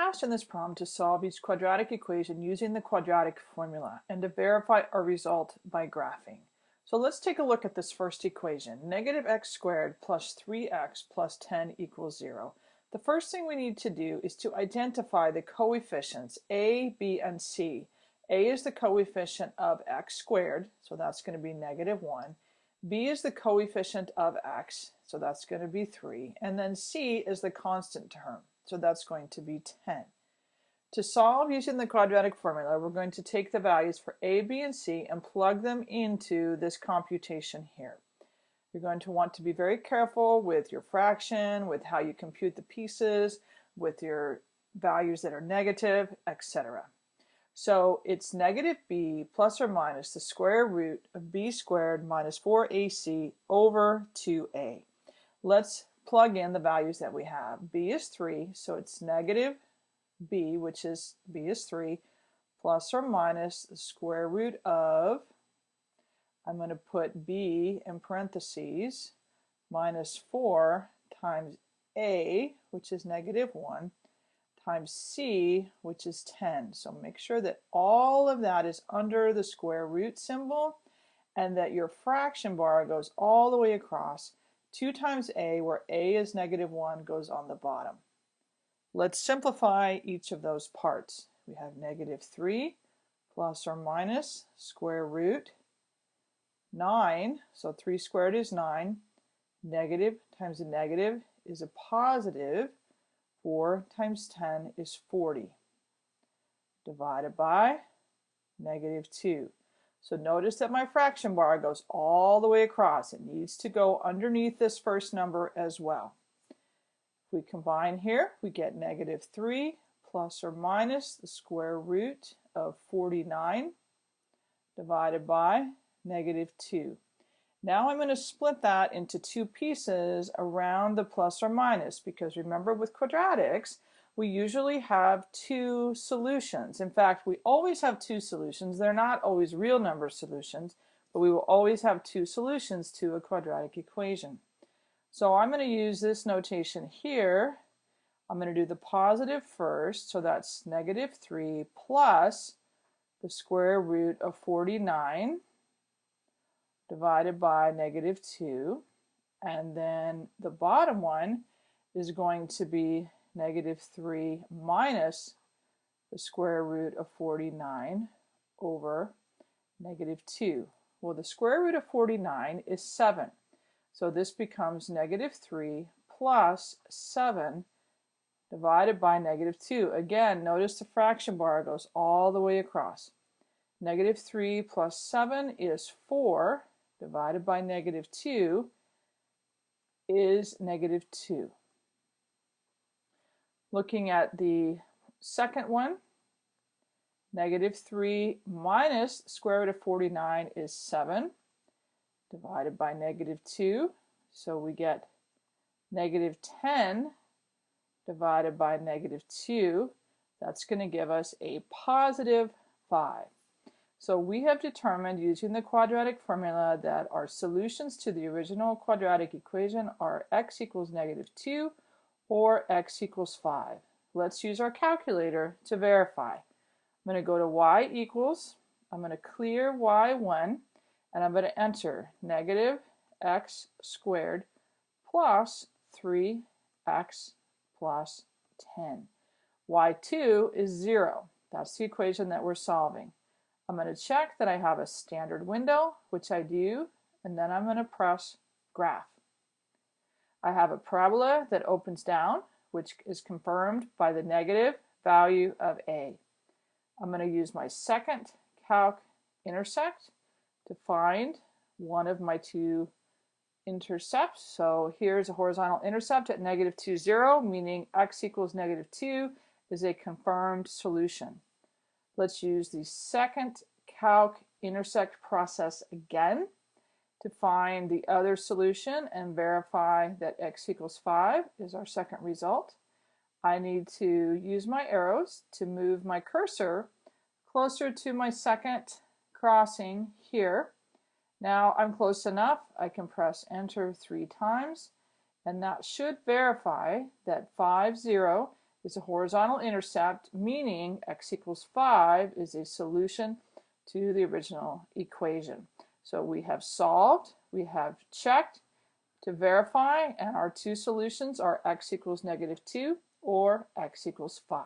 asked in this problem to solve each quadratic equation using the quadratic formula and to verify our result by graphing. So let's take a look at this first equation. Negative x squared plus 3x plus 10 equals 0. The first thing we need to do is to identify the coefficients a, b, and c. a is the coefficient of x squared, so that's going to be negative 1. b is the coefficient of x, so that's going to be 3. And then c is the constant term, so that's going to be 10. To solve using the quadratic formula, we're going to take the values for a, b, and c and plug them into this computation here. You're going to want to be very careful with your fraction, with how you compute the pieces, with your values that are negative, etc. So it's negative b plus or minus the square root of b squared minus 4ac over 2a. Let's plug in the values that we have. b is 3, so it's negative b, which is b is 3, plus or minus the square root of, I'm going to put b in parentheses, minus 4 times a, which is negative 1, times c, which is 10. So make sure that all of that is under the square root symbol and that your fraction bar goes all the way across 2 times a, where a is negative 1, goes on the bottom. Let's simplify each of those parts. We have negative 3 plus or minus square root 9, so 3 squared is 9. Negative times a negative is a positive. 4 times 10 is 40. Divided by negative 2. So notice that my fraction bar goes all the way across. It needs to go underneath this first number as well. If we combine here, we get negative 3 plus or minus the square root of 49 divided by negative 2. Now I'm going to split that into two pieces around the plus or minus because remember with quadratics we usually have two solutions. In fact, we always have two solutions. They're not always real number solutions, but we will always have two solutions to a quadratic equation. So I'm going to use this notation here. I'm going to do the positive first, so that's negative 3 plus the square root of 49 divided by negative 2. And then the bottom one is going to be negative 3 minus the square root of 49 over negative 2. Well, the square root of 49 is 7. So this becomes negative 3 plus 7 divided by negative 2. Again, notice the fraction bar goes all the way across. Negative 3 plus 7 is 4 divided by negative 2 is negative 2. Looking at the second one, negative 3 minus square root of 49 is 7 divided by negative 2. So we get negative 10 divided by negative 2. That's going to give us a positive 5. So we have determined using the quadratic formula that our solutions to the original quadratic equation are x equals negative 2 or x equals 5. Let's use our calculator to verify. I'm going to go to y equals, I'm going to clear y1, and I'm going to enter negative x squared plus 3x plus 10. y2 is 0. That's the equation that we're solving. I'm going to check that I have a standard window, which I do, and then I'm going to press graph. I have a parabola that opens down, which is confirmed by the negative value of a. I'm going to use my second calc intersect to find one of my two intercepts. So here's a horizontal intercept at negative 2, 0, meaning x equals negative 2 is a confirmed solution. Let's use the second calc intersect process again to find the other solution and verify that x equals 5 is our second result. I need to use my arrows to move my cursor closer to my second crossing here. Now I'm close enough, I can press enter three times and that should verify that 5, 0 is a horizontal intercept, meaning x equals 5 is a solution to the original equation. So we have solved, we have checked to verify, and our two solutions are x equals negative 2 or x equals 5.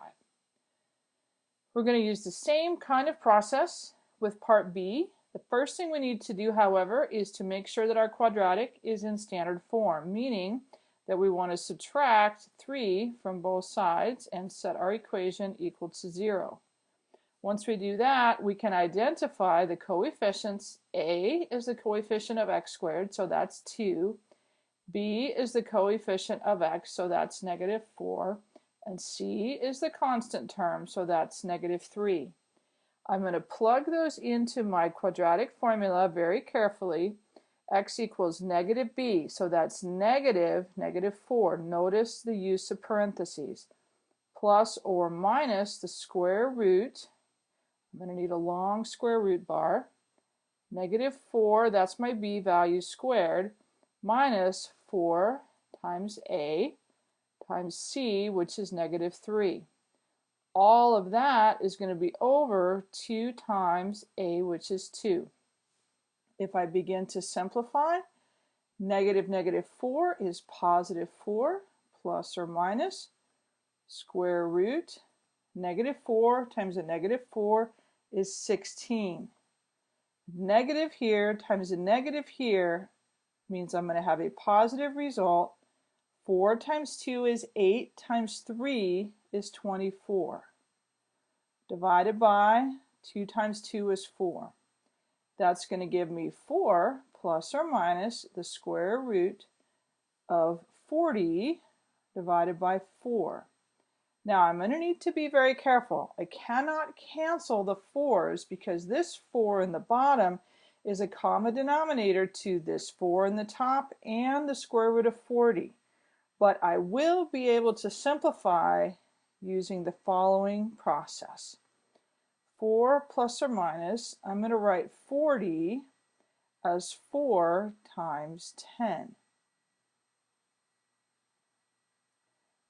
We're going to use the same kind of process with part B. The first thing we need to do, however, is to make sure that our quadratic is in standard form, meaning that we want to subtract 3 from both sides and set our equation equal to 0. Once we do that, we can identify the coefficients. A is the coefficient of x squared, so that's 2. B is the coefficient of x, so that's negative 4. And C is the constant term, so that's negative 3. I'm going to plug those into my quadratic formula very carefully. x equals negative b, so that's negative, negative 4. Notice the use of parentheses. Plus or minus the square root. I'm going to need a long square root bar. Negative 4, that's my b value squared, minus 4 times a times c, which is negative 3. All of that is going to be over 2 times a, which is 2. If I begin to simplify, negative negative 4 is positive 4 plus or minus square root negative 4 times a negative 4 is 16. Negative here times a negative here means I'm going to have a positive result 4 times 2 is 8 times 3 is 24. Divided by 2 times 2 is 4. That's going to give me 4 plus or minus the square root of 40 divided by 4. Now I'm going to need to be very careful. I cannot cancel the 4's because this 4 in the bottom is a common denominator to this 4 in the top and the square root of 40 but I will be able to simplify using the following process. 4 plus or minus, I'm going to write 40 as 4 times 10.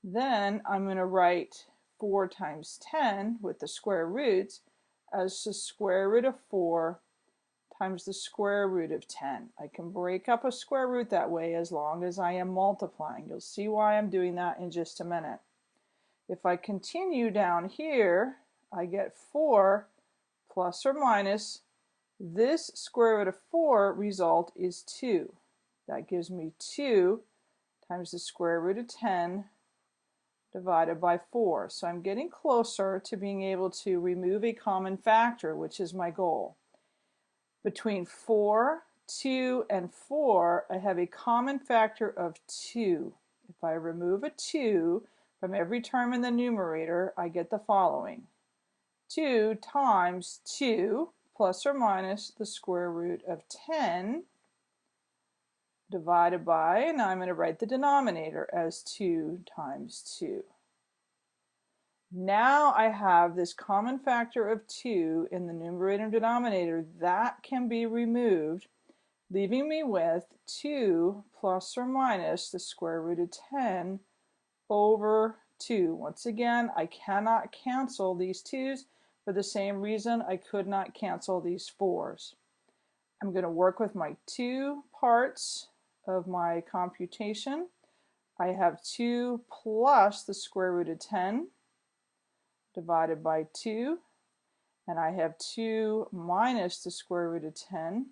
Then I'm going to write 4 times 10 with the square roots as the square root of 4 times the square root of 10. I can break up a square root that way as long as I am multiplying. You'll see why I'm doing that in just a minute. If I continue down here, I get 4 plus or minus this square root of 4 result is 2. That gives me 2 times the square root of 10 divided by 4. So I'm getting closer to being able to remove a common factor, which is my goal between 4, 2, and 4, I have a common factor of 2. If I remove a 2 from every term in the numerator, I get the following. 2 times 2 plus or minus the square root of 10 divided by, and I'm going to write the denominator as 2 times 2. Now I have this common factor of 2 in the numerator and denominator that can be removed, leaving me with 2 plus or minus the square root of 10 over 2. Once again, I cannot cancel these 2's for the same reason I could not cancel these 4's. I'm going to work with my two parts of my computation. I have 2 plus the square root of 10 divided by 2 and I have 2 minus the square root of 10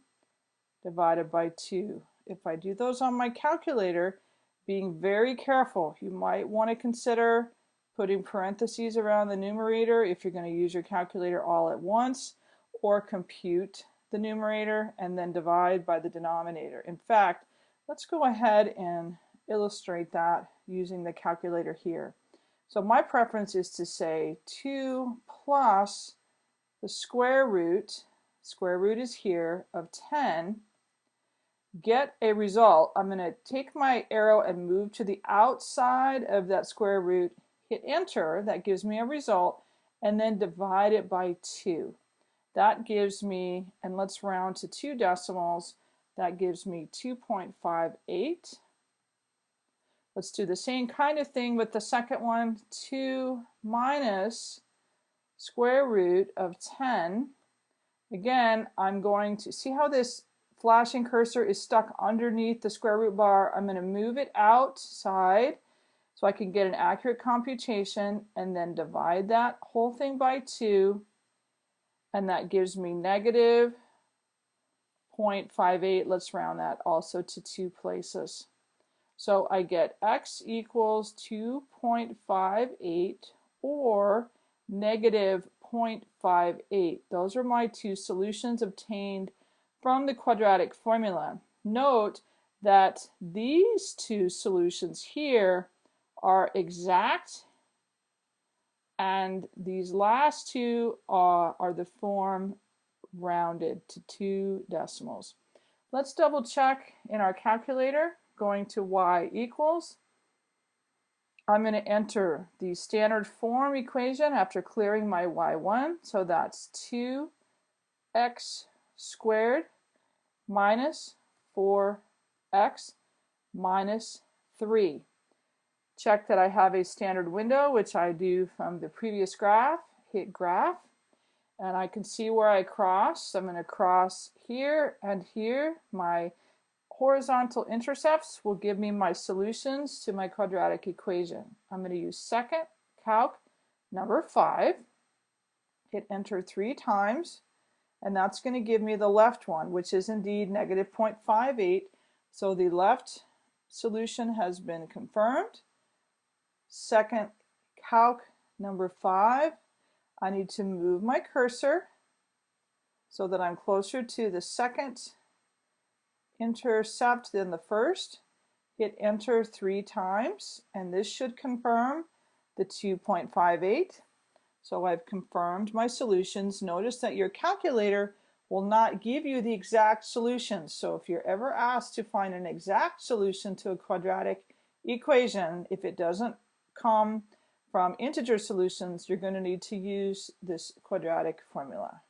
divided by 2. If I do those on my calculator, being very careful, you might want to consider putting parentheses around the numerator if you're going to use your calculator all at once or compute the numerator and then divide by the denominator. In fact, let's go ahead and illustrate that using the calculator here. So my preference is to say 2 plus the square root, square root is here, of 10, get a result. I'm going to take my arrow and move to the outside of that square root, hit enter, that gives me a result, and then divide it by 2. That gives me, and let's round to two decimals, that gives me 2.58 Let's do the same kind of thing with the second one. 2 minus square root of 10. Again, I'm going to see how this flashing cursor is stuck underneath the square root bar. I'm going to move it outside so I can get an accurate computation and then divide that whole thing by 2 and that gives me negative 0.58. Let's round that also to two places. So I get x equals 2.58 or negative 0.58. Those are my two solutions obtained from the quadratic formula. Note that these two solutions here are exact and these last two are, are the form rounded to two decimals. Let's double check in our calculator going to y equals. I'm going to enter the standard form equation after clearing my y1. So that's 2x squared minus 4x minus 3. Check that I have a standard window, which I do from the previous graph. Hit graph, and I can see where I cross. I'm going to cross here and here. My horizontal intercepts will give me my solutions to my quadratic equation. I'm going to use second calc number 5. Hit enter three times and that's going to give me the left one which is indeed negative 0.58 so the left solution has been confirmed. Second calc number 5 I need to move my cursor so that I'm closer to the second intercept than the first. Hit enter three times and this should confirm the 2.58. So I've confirmed my solutions. Notice that your calculator will not give you the exact solution. So if you're ever asked to find an exact solution to a quadratic equation, if it doesn't come from integer solutions, you're going to need to use this quadratic formula.